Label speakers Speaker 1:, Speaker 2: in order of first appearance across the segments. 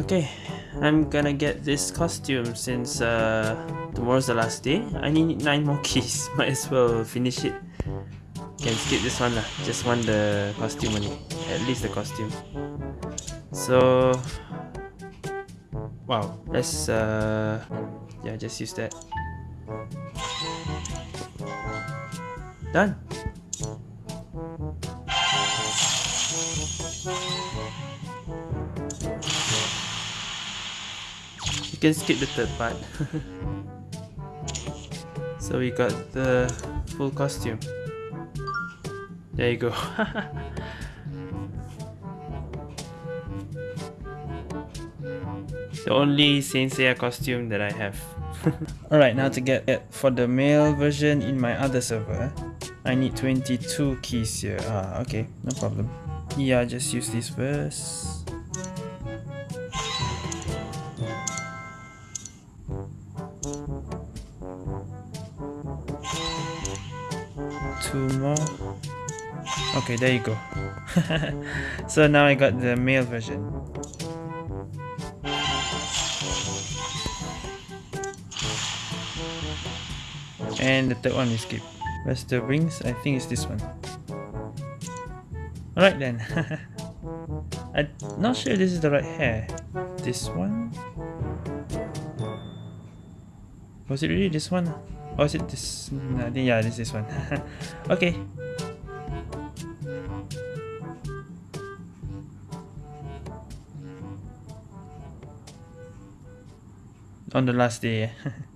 Speaker 1: Okay, I'm gonna get this costume since uh, tomorrow's the last day. I need 9 more keys, might as well finish it. Can skip this one lah, just want the costume only. At least the costume. So... Wow, let's uh... Yeah, just use that. Done! Can skip the third part. so we got the full costume. There you go. the only Saint Seiya costume that I have. Alright, now to get it for the male version in my other server, I need 22 keys here. Ah, okay, no problem. Yeah, just use this first. Two more. Okay there you go. So now I got the male version. And the third one is skip. Where's the rings I think it's this one. Alright then. I'm not sure this is the right hair. This one? Was it really this one Oh, is it this? I think, yeah, this is one. okay. On the last day.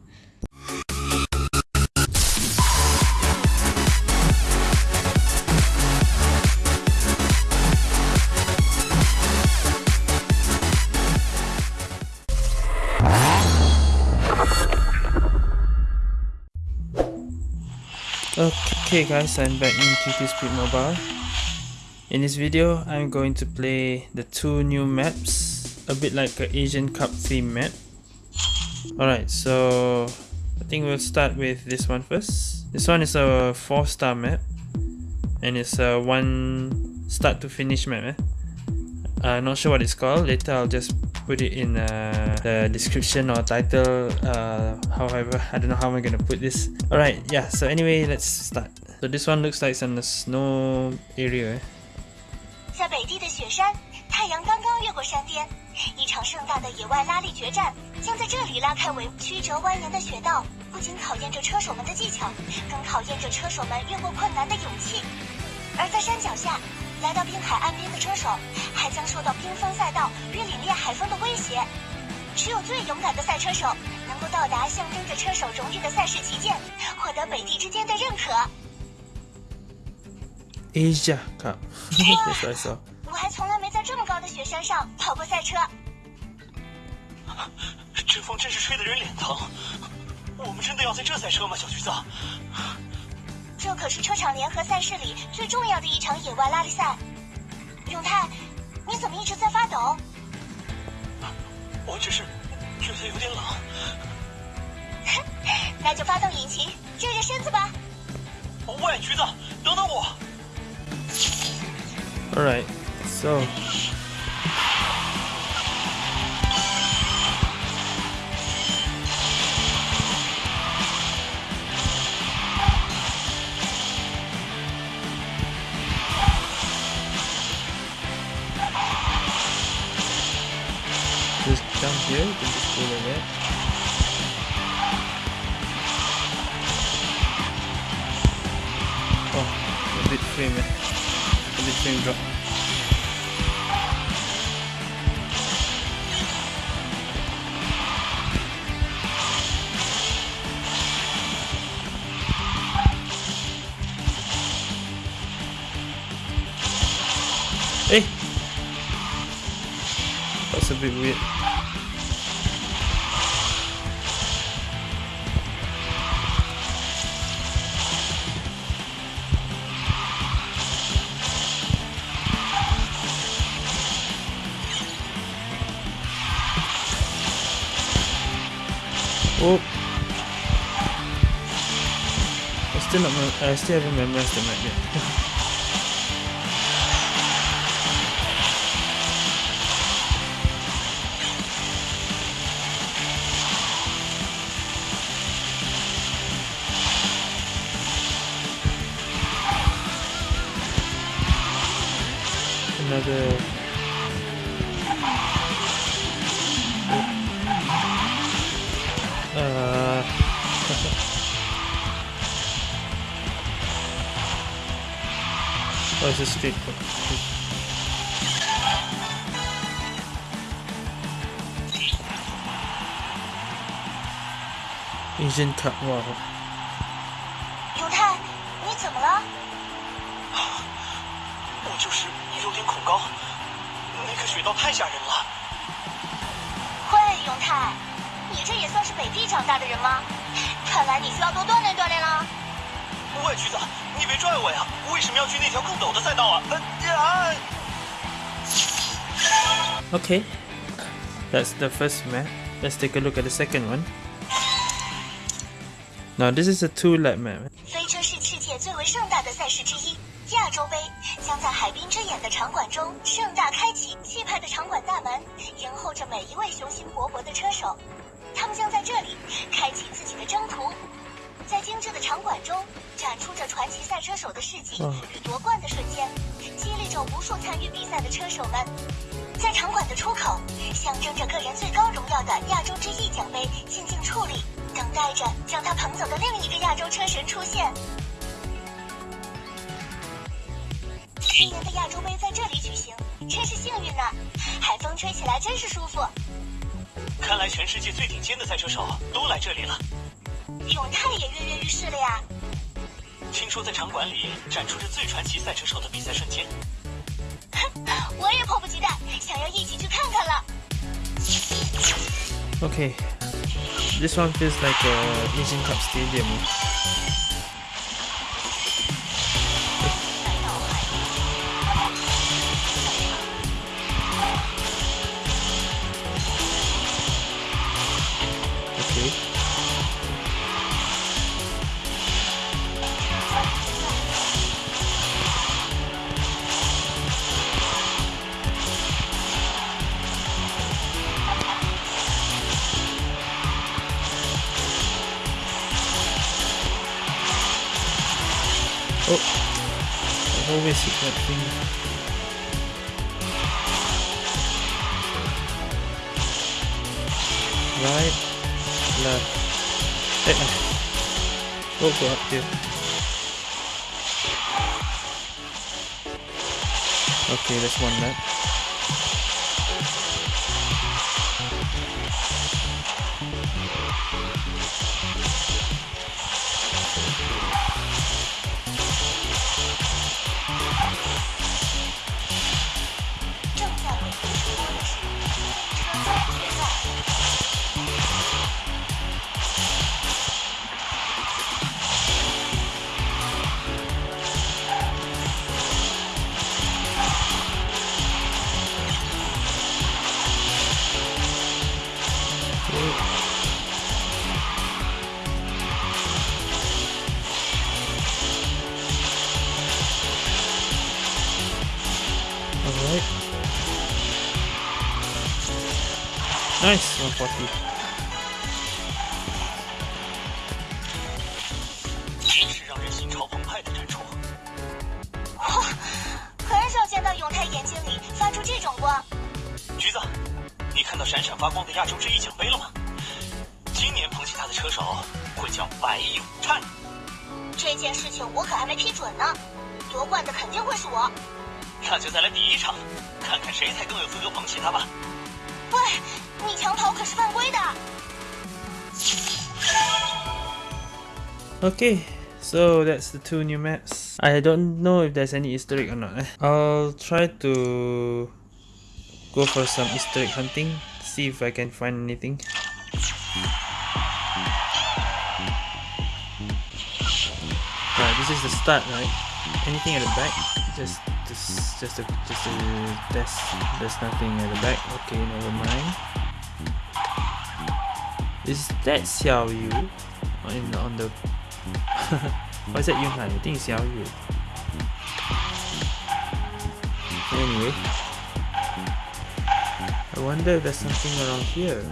Speaker 1: Okay guys, I'm back in QQ Speed Mobile. In this video, I'm going to play the two new maps, a bit like an Asian Cup theme map. Alright, so I think we'll start with this one first. This one is a 4 star map and it's a one start to finish map. Eh? Uh, not sure what it's called, later I'll just put it in uh, the description or title uh, however I don't know how I'm gonna put this alright yeah so anyway let's start this one looks like it's in the snow area
Speaker 2: 在北地的雪山，太阳刚刚越过山巅，一场盛大的野外拉力决战将在这里拉开帷幕曲折蜿蜒的雪道，不仅考验着车手们的技巧，更考验着车手们越过困难的勇气。而在山脚下，来到滨海岸边的车手，还将受到冰封赛道与凛冽海风的威胁。只有最勇敢的赛车手，能够到达象征着车手荣誉的赛事旗舰，获得北地之间的认可。
Speaker 1: Asia Cup，
Speaker 2: 我还从来没在这么高的雪山上跑过赛车。
Speaker 3: 这风真是吹得人脸疼。我们真的要在这赛车吗，小橘子？
Speaker 2: 这可是车厂联合赛事里最重要的一场野外拉力赛。永泰，你怎么一直在发抖？
Speaker 3: 我只是觉得有点冷。
Speaker 2: 那就发动引擎，热热身子吧。
Speaker 3: 喂，橘子，等等我。
Speaker 1: All right, so. Just down here, you can just pull in it. Oh, a bit frame, a bit frame drop. still not. I still haven't memorized the map yet. Another Cup, wow.
Speaker 2: 永泰，你怎么了？
Speaker 3: 我就是有点恐高，那个雪道太吓人了。
Speaker 2: 喂，永泰，你这也算是北地长大的人吗？看来你需要多锻炼锻炼了。
Speaker 3: 喂，橘子，你别拽我呀！为什么要去那条更陡的赛道啊？呃呀
Speaker 1: ！Okay, that's the first map. Let's take a look at the second one. Now this is a two lap map.
Speaker 2: 飞车是世界最为盛大的赛事之一，亚洲杯将在海滨之眼的场馆中盛大开启，气派的场馆大门迎候着每一位雄心勃勃的车手，他们将在这里开启自己的征途。在精致的场馆中，展出着传奇赛车手的事迹
Speaker 1: 嗯
Speaker 2: 与夺冠的瞬间，激励着无数参与比赛的车手们。在场馆的出口，象征着个人最高荣耀的亚洲之翼奖杯静静矗立，等待着将他捧走的另一个亚洲车神出现。今年的亚洲杯在这里举行，真是幸运呢！海风吹起来真是舒服。
Speaker 3: 看来全世界最顶尖的赛车手都来这里了。
Speaker 2: 永泰也跃跃欲试了呀！
Speaker 3: 听说在场馆里展出着最传奇赛车手的比赛瞬间。
Speaker 2: 哼 我也迫不及待，想要一起去看看了。
Speaker 1: Okay, this one feels like a Asian Cup stadium. Right, left. Eh. Oh, go up here. Okay, that's one lap.
Speaker 3: 真是让人心潮澎湃的展出！
Speaker 2: 哇，很少见到永泰眼睛里发出这种光。
Speaker 3: 橘子，你看到闪闪发光的亚洲之翼奖杯了吗？今年捧起它的车手会叫白永泰。
Speaker 2: 这件事情我可还没批准呢，夺冠的肯定会是我。
Speaker 3: 那就再来比一场，看看谁才更有资格捧起它吧。
Speaker 2: 你抢跑可是犯规的。
Speaker 1: Okay, so that's the two new maps. I don't know if there's any Easter egg or not. eh. I'll try to go for some Easter egg hunting, see if I can find anything. Right, this is the start, right? Anything at the back? Just, just, just a, just a test. There's nothing at the back. Okay, never mind. Is that Xiao Yu on on the Why is that Yunhan? I think it's Xiao Yu. Anyway. I wonder if there's something around here.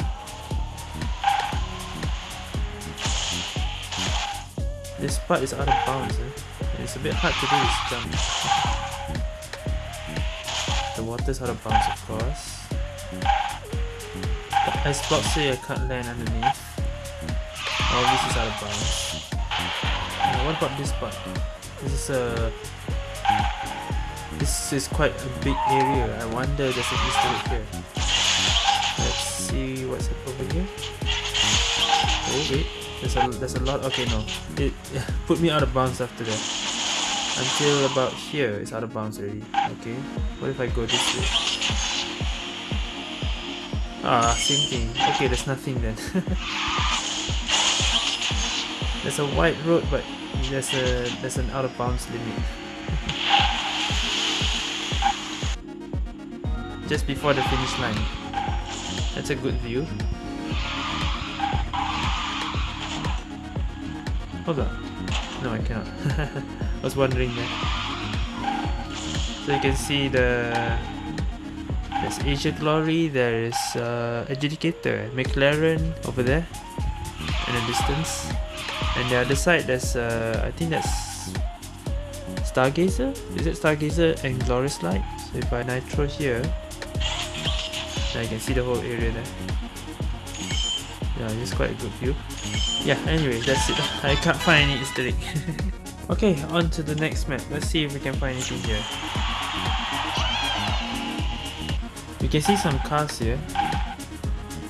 Speaker 1: This part is out of bounds. Eh? It's a bit hard to do this jump. The water's out of bounds, of course. Icebox here I can't land underneath. Oh, this is out of bounds. Uh, what about this part? This is a... This is quite a big area. I wonder there's an Easter egg here. Let's see what's over here. Oh wait, there's a there's a lot. Okay, no, it put me out of bounds after that. Until about here, it's out of bounds already. Okay, what if I go this way? Ah, same thing. Okay, there's nothing then. there's a white road, but there's a there's an out of bounds limit. Just before the finish line. That's a good view. Hold on. No, I cannot. I was wondering there. So you can see the there's Asia Glory, there is uh, Adjudicator, McLaren over there in the distance. And the other side there's uh, I think that's Stargazer? Is it Stargazer and Glorious Light? So if I nitro here, I can see the whole area there. Yeah, it's quite a good view yeah anyway that's it I can't find any easter egg okay on to the next map let's see if we can find anything here you can see some cars here.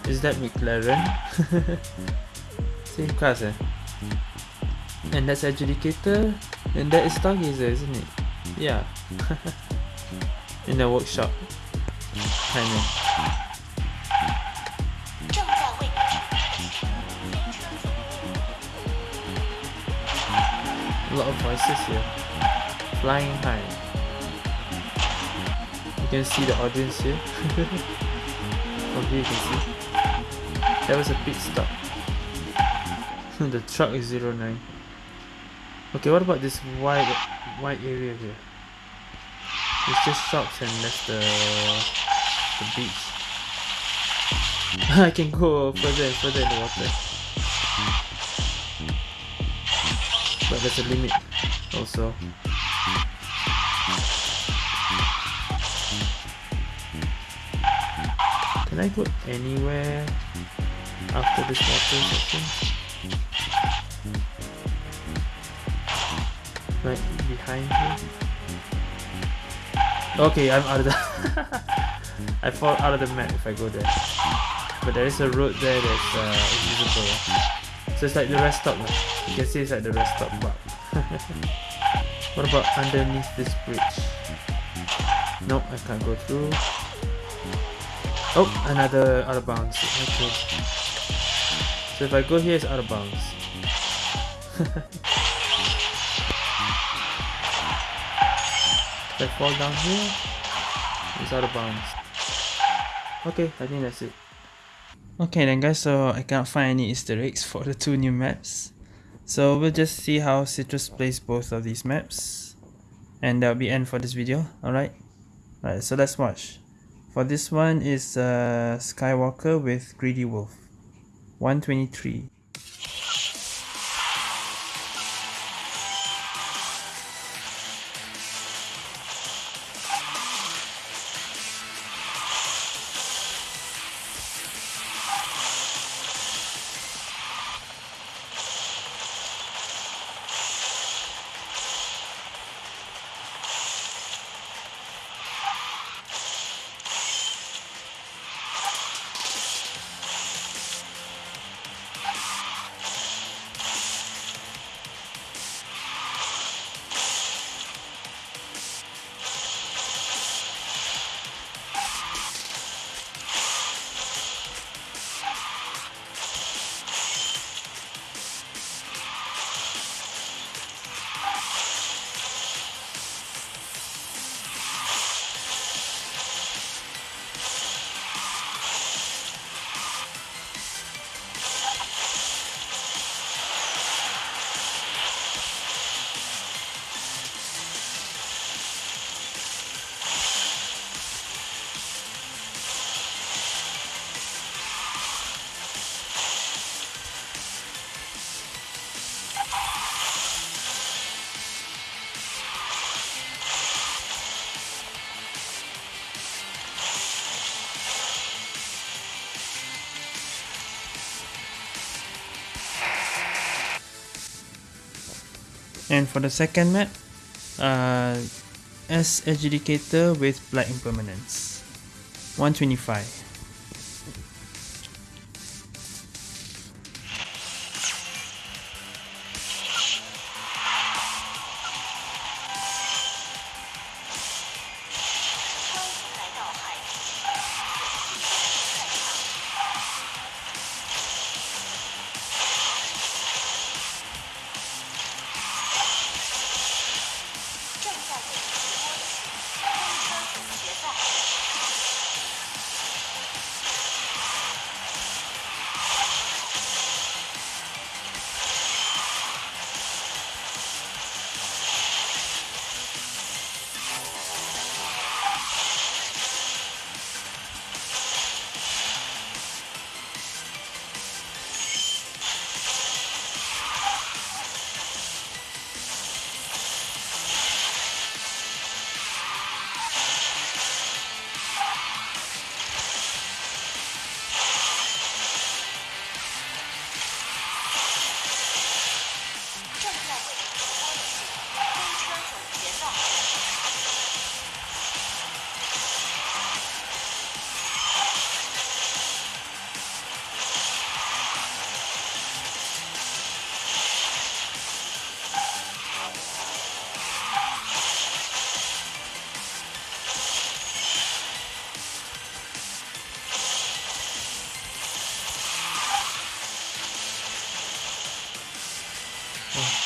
Speaker 1: Is that McLaren? Same cars eh? And that's adjudicator and that is stargazer isn't it? Yeah. In the workshop. Kinda. A lot of voices here. Flying high. You can see the audience here. From here you can see. That was a pit stop. the truck is 09. Okay, what about this white white area here? It's just shops and that's the the beach. I can go further and further in the water. but there's a limit also can I go anywhere after this water section right behind here okay I'm out of the I fall out of the map if I go there but there is a road there that's uh, invisible so it's like the rest stop. You can see it's like the rest stop bar. what about underneath this bridge? Nope, I can't go through. Oh, another out of bounds. Okay. So if I go here, it's out of bounds. if I fall down here, it's out of bounds. Okay, I think that's it. Okay then guys, so I can't find any easter eggs for the two new maps. So we'll just see how Citrus plays both of these maps. And that'll be end for this video, alright? Alright, so let's watch. For this one is uh, Skywalker with Greedy Wolf. 123. And for the second map, uh, S Adjudicator with Black Impermanence. 125.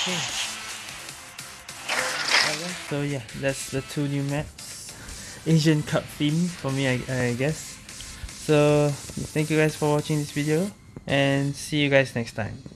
Speaker 1: Okay. So yeah, that's the two new maps. Asian Cup theme for me, I, I guess. So thank you guys for watching this video and see you guys next time.